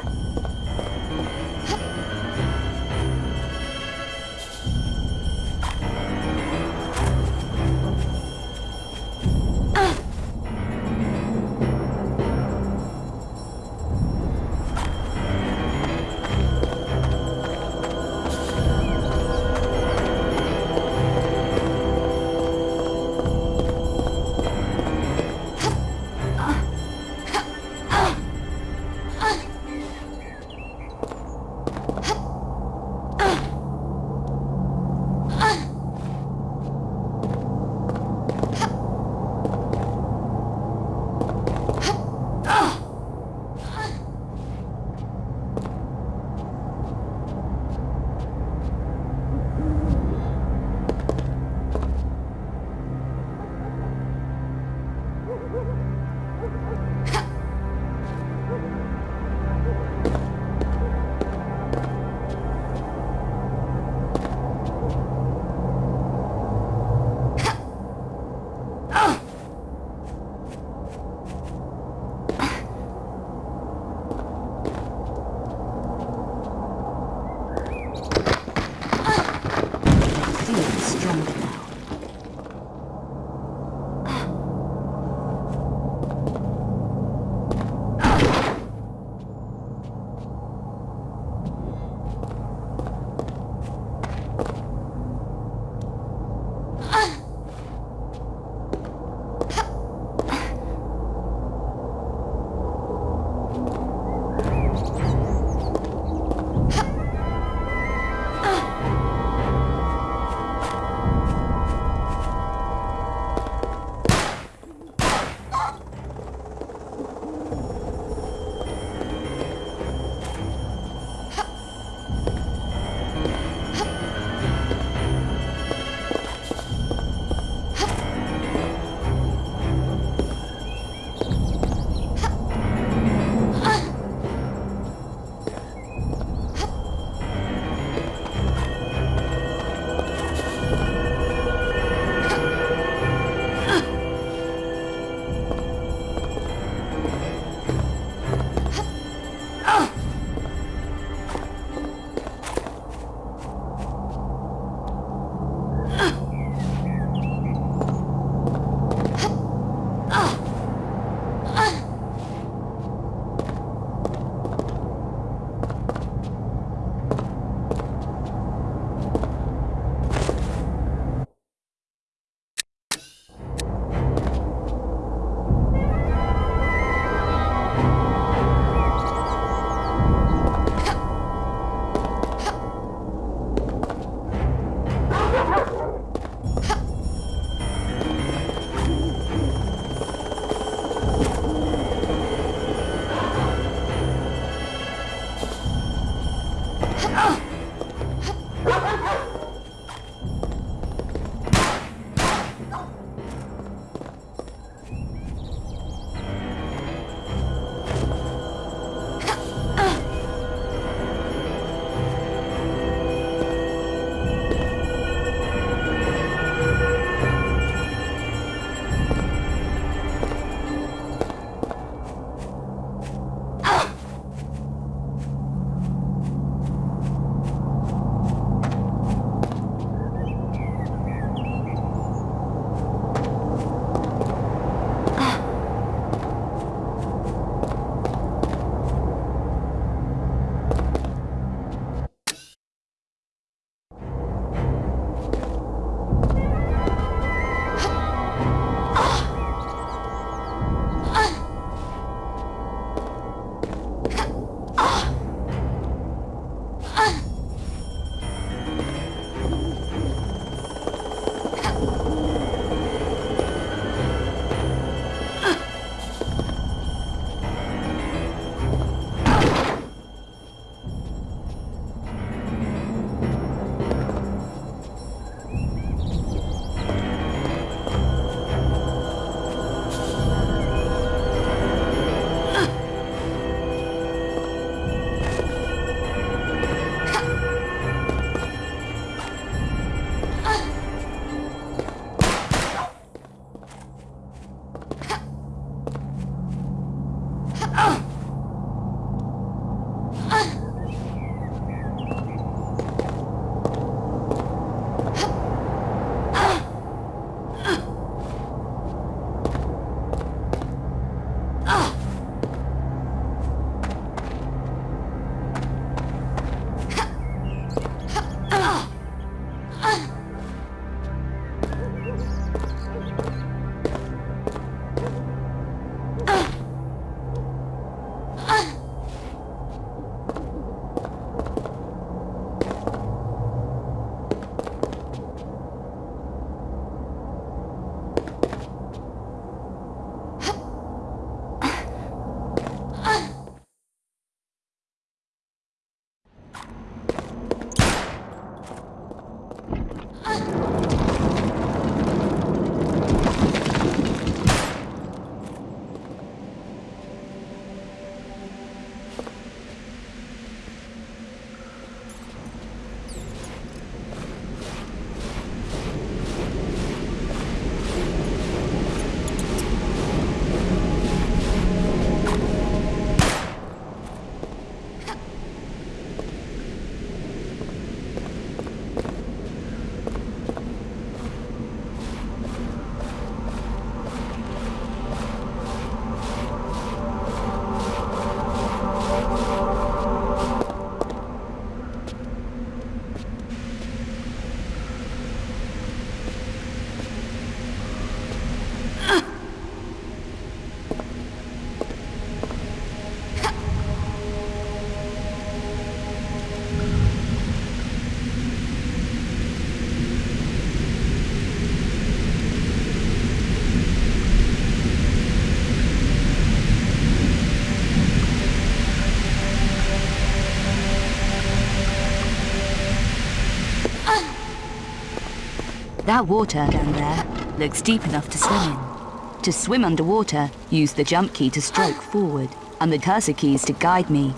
That water down there looks deep enough to swim in. To swim underwater, use the jump key to stroke forward, and the cursor keys to guide me.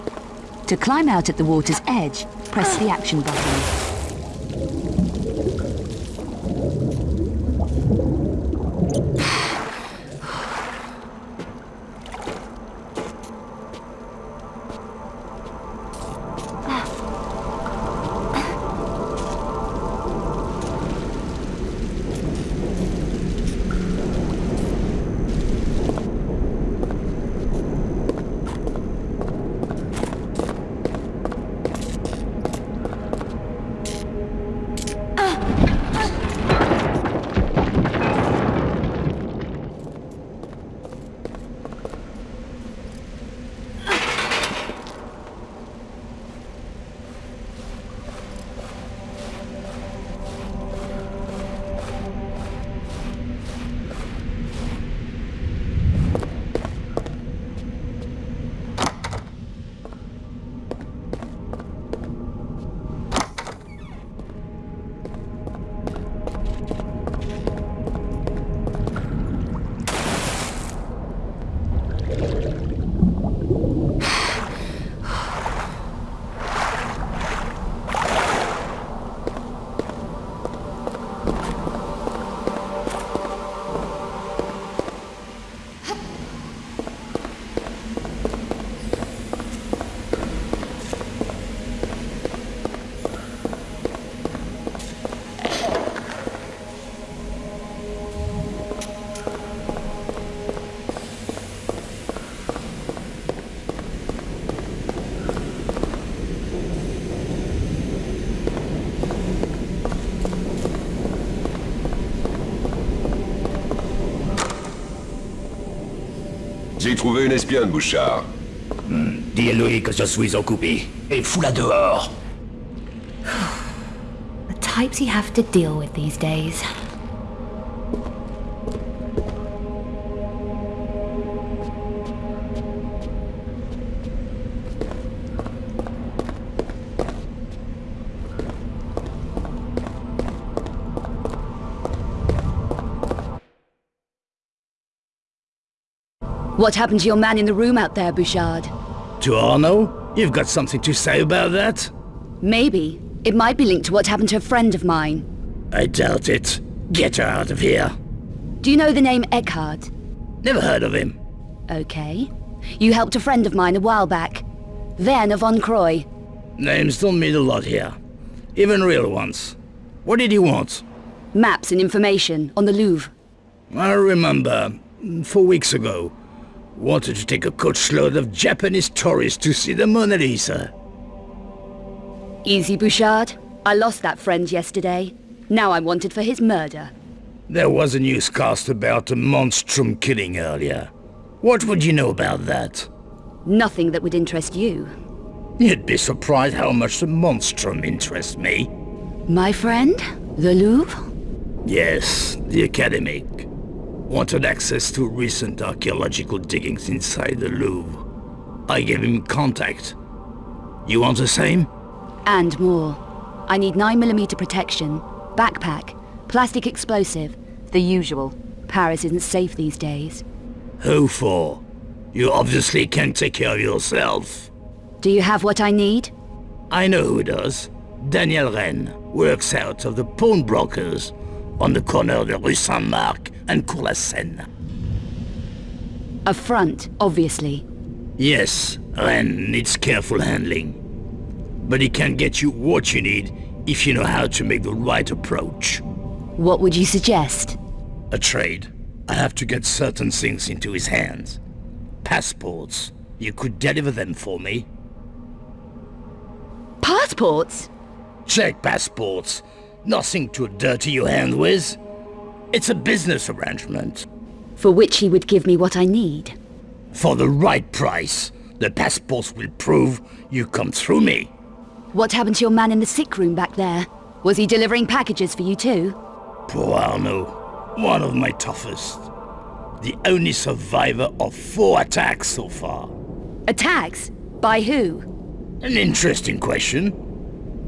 To climb out at the water's edge, press the action button. Trouvé une espionne, Bouchard. Hmm, Dis-lui que je suis occupé. Et fous-la dehors. The types you have to deal with these days. What happened to your man in the room out there, Bouchard? To Arnaud? You've got something to say about that? Maybe. It might be linked to what happened to a friend of mine. I doubt it. Get her out of here. Do you know the name Eckhardt? Never heard of him. Okay. You helped a friend of mine a while back. Werner von Croy. Names don't mean a lot here. Even real ones. What did he want? Maps and information on the Louvre. I remember, four weeks ago, wanted to take a coachload of Japanese tourists to see the Mona Lisa. Easy, Bouchard. I lost that friend yesterday. Now I'm wanted for his murder. There was a newscast about a monstrum killing earlier. What would you know about that? Nothing that would interest you. You'd be surprised how much the monstrum interests me. My friend? The Louvre? Yes, the academic. Wanted access to recent archaeological diggings inside the Louvre. I gave him contact. You want the same? And more. I need 9mm protection, backpack, plastic explosive, the usual. Paris isn't safe these days. Who for? You obviously can't take care of yourself. Do you have what I need? I know who does. Daniel Rennes works out of the pawnbrokers on the corner of the Rue Saint-Marc and Cour la Seine. A front, obviously. Yes, Rennes needs careful handling. But he can get you what you need if you know how to make the right approach. What would you suggest? A trade. I have to get certain things into his hands. Passports. You could deliver them for me. Passports? Check passports. Nothing to dirty your hand with. It's a business arrangement. For which he would give me what I need. For the right price, the passports will prove you come through me. What happened to your man in the sick room back there? Was he delivering packages for you too? Poor Arnaud. One of my toughest. The only survivor of four attacks so far. Attacks? By who? An interesting question.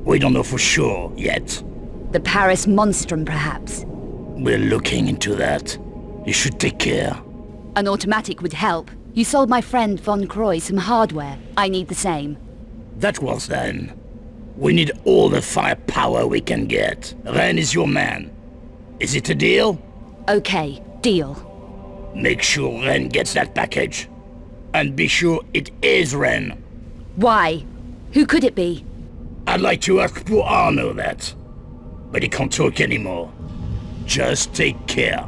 We don't know for sure yet. The Paris Monstrum, perhaps? We're looking into that. You should take care. An automatic would help. You sold my friend Von Croy some hardware. I need the same. That was then. We need all the firepower we can get. Rennes is your man. Is it a deal? Okay, deal. Make sure Rennes gets that package. And be sure it is Rennes. Why? Who could it be? I'd like to ask poor Arnaud that. But he can't talk anymore. Just take care.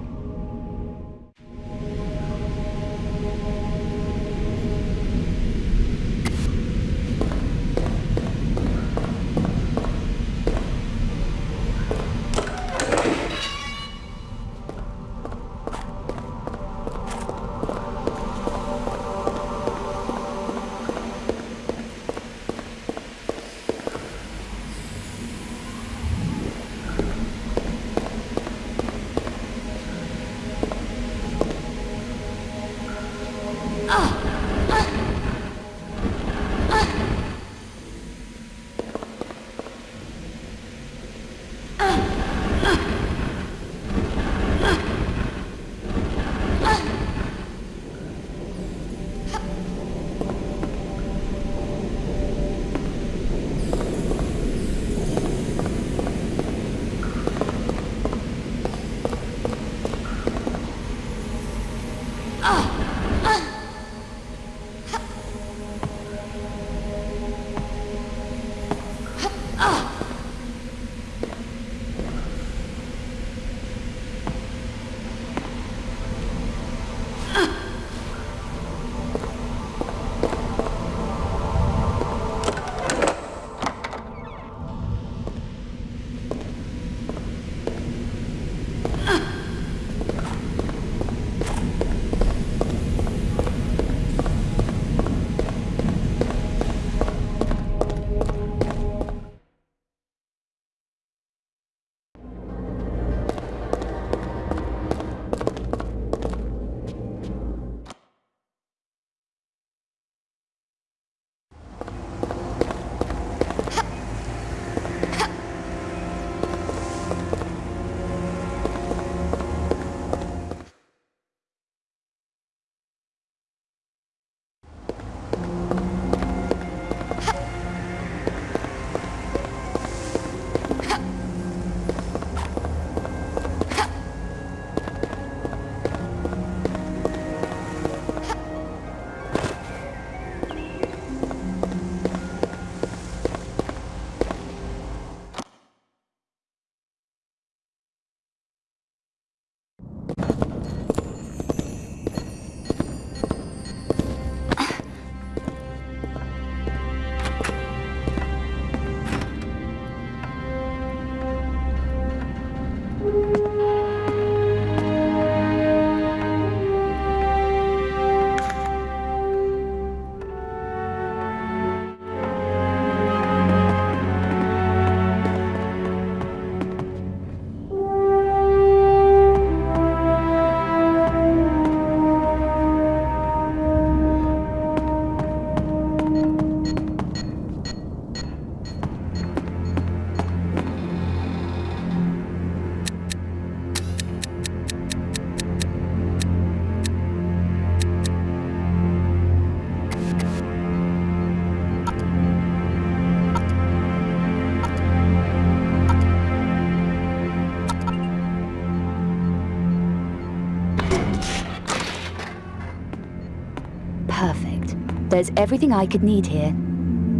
There's everything I could need here.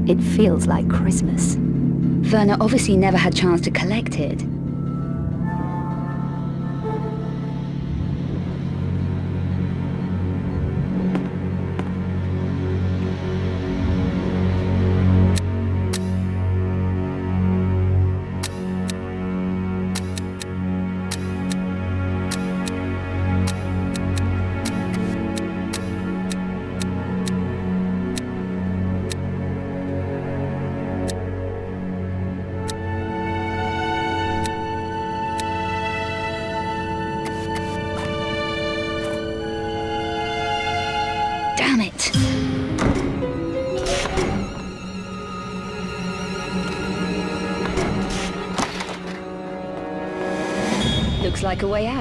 It feels like Christmas. Werner obviously never had chance to collect it. Like a way out.